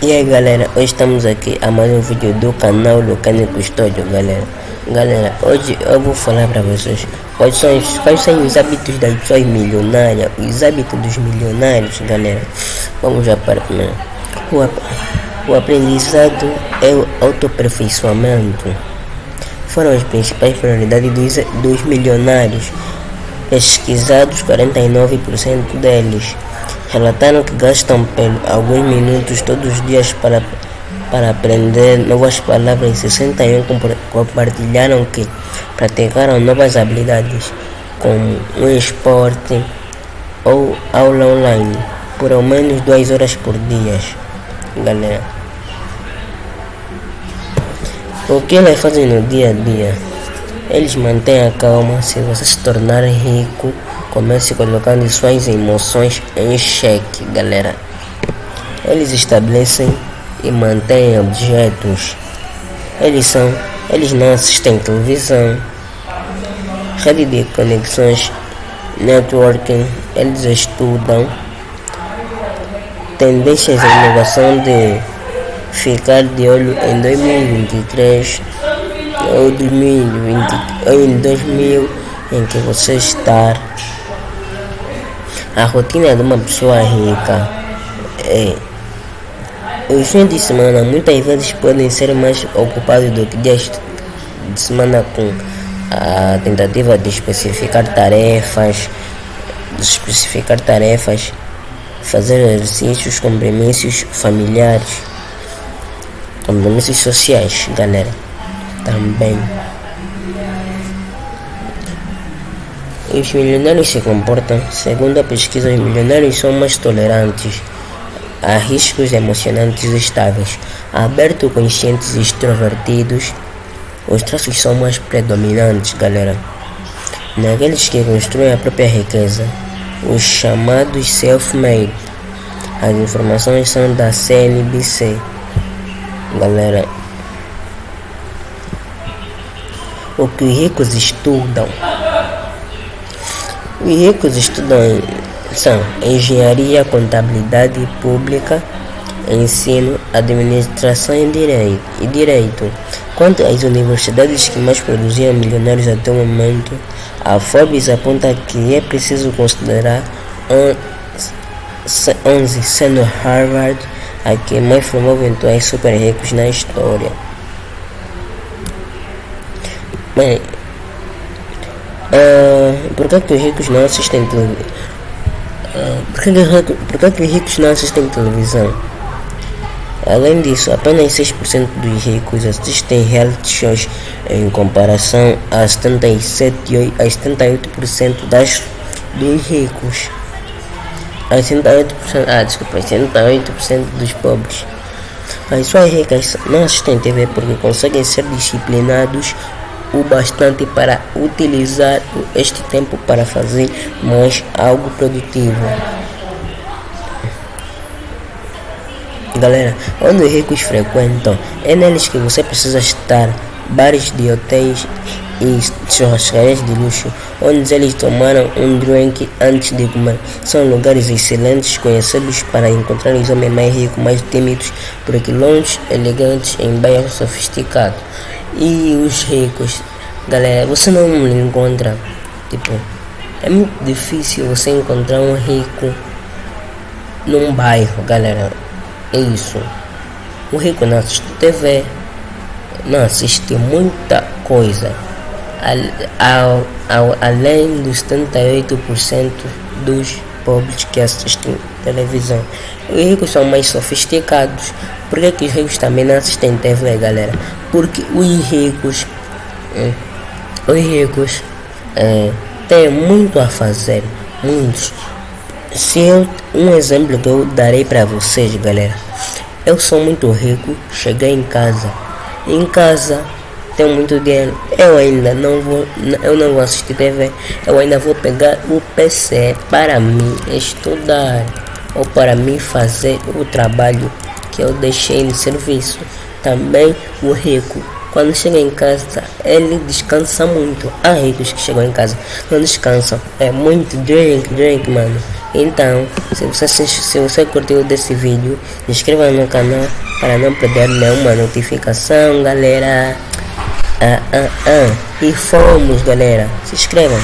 E aí galera, hoje estamos aqui a mais um vídeo do canal Lucane Custódio galera. Galera, hoje eu vou falar para vocês quais são, quais são os hábitos das pessoas milionárias Os hábitos dos milionários galera. Vamos já para né? o, o aprendizado é o autoaperfeiçoamento. Foram as principais prioridades dos, dos milionários Pesquisados 49% deles relataram que gastam alguns minutos todos os dias para, para aprender novas palavras. E 61 compartilharam que praticaram novas habilidades como um esporte ou aula online por ao menos duas horas por dia galera. O que eles fazem no dia a dia? Eles mantêm a calma. Se você se tornar rico Comece colocando suas emoções em xeque, galera. Eles estabelecem e mantêm objetos. Eles são, eles não assistem televisão, rede de conexões, networking, eles estudam tendências à inovação de ficar de olho em 2023 ou 2020 ou em 2000 em que você está a rotina de uma pessoa rica é. Os fins de semana muitas vezes podem ser mais ocupados do que dias de semana com a tentativa de especificar tarefas, de especificar tarefas, fazer exercícios, compromissos familiares, compromissos sociais, galera. Também. Os milionários se comportam, segundo a pesquisa, os milionários são mais tolerantes a riscos emocionantes estáveis, abertos, conscientes e extrovertidos. Os traços são mais predominantes, galera. Naqueles que constroem a própria riqueza, os chamados self-made. As informações são da CNBC, galera. O que os ricos estudam os ricos estudam são engenharia, contabilidade pública, ensino, administração e direito. Quanto às universidades que mais produziam milionários até o momento, a Forbes aponta que é preciso considerar 11, sendo Harvard a que mais formou eventuais super ricos na história. Bem, Uh, por que, que os ricos não assistem televisão? Uh, por, que, que, por que, que os ricos não assistem televisão? Além disso, apenas 6% dos ricos assistem reality shows em comparação a 77 a 78% das, dos ricos. A 78%, ah, desculpa, 78% dos pobres. As pessoas ricas não assistem TV porque conseguem ser disciplinados o bastante para utilizar este tempo para fazer mais algo produtivo. Galera, onde os ricos frequentam, é neles que você precisa estar. Bares de hotéis e churrascarias de luxo, onde eles tomaram um drink antes de comer. São lugares excelentes conhecidos para encontrar os homens mais ricos, mais tímidos, por quilômetros elegantes em bairros sofisticados e os ricos. Galera, você não encontra, tipo, é muito difícil você encontrar um rico num bairro, galera. É isso. O rico não assiste TV, não assiste muita coisa. Ao, além dos 38% dos pobres que assistem televisão. Os ricos são mais sofisticados. Por que, que os ricos também não assistem TV, galera? Porque os ricos, eh, os ricos eh, têm muito a fazer, muitos. Se eu, um exemplo que eu darei para vocês, galera. Eu sou muito rico, cheguei em casa. Em casa tenho muito dinheiro. Eu ainda não vou, eu não vou assistir TV. Eu ainda vou pegar o PC para mim estudar ou para mim fazer o trabalho que eu deixei no serviço. Também o rico, quando chega em casa, ele descansa muito. Há ricos que chegam em casa, não descansam. É muito drink, drink, mano. Então, se você, se você curtiu desse vídeo, inscreva no canal para não perder nenhuma notificação, galera. Ah, ah, ah. E fomos, galera. Se inscrevam.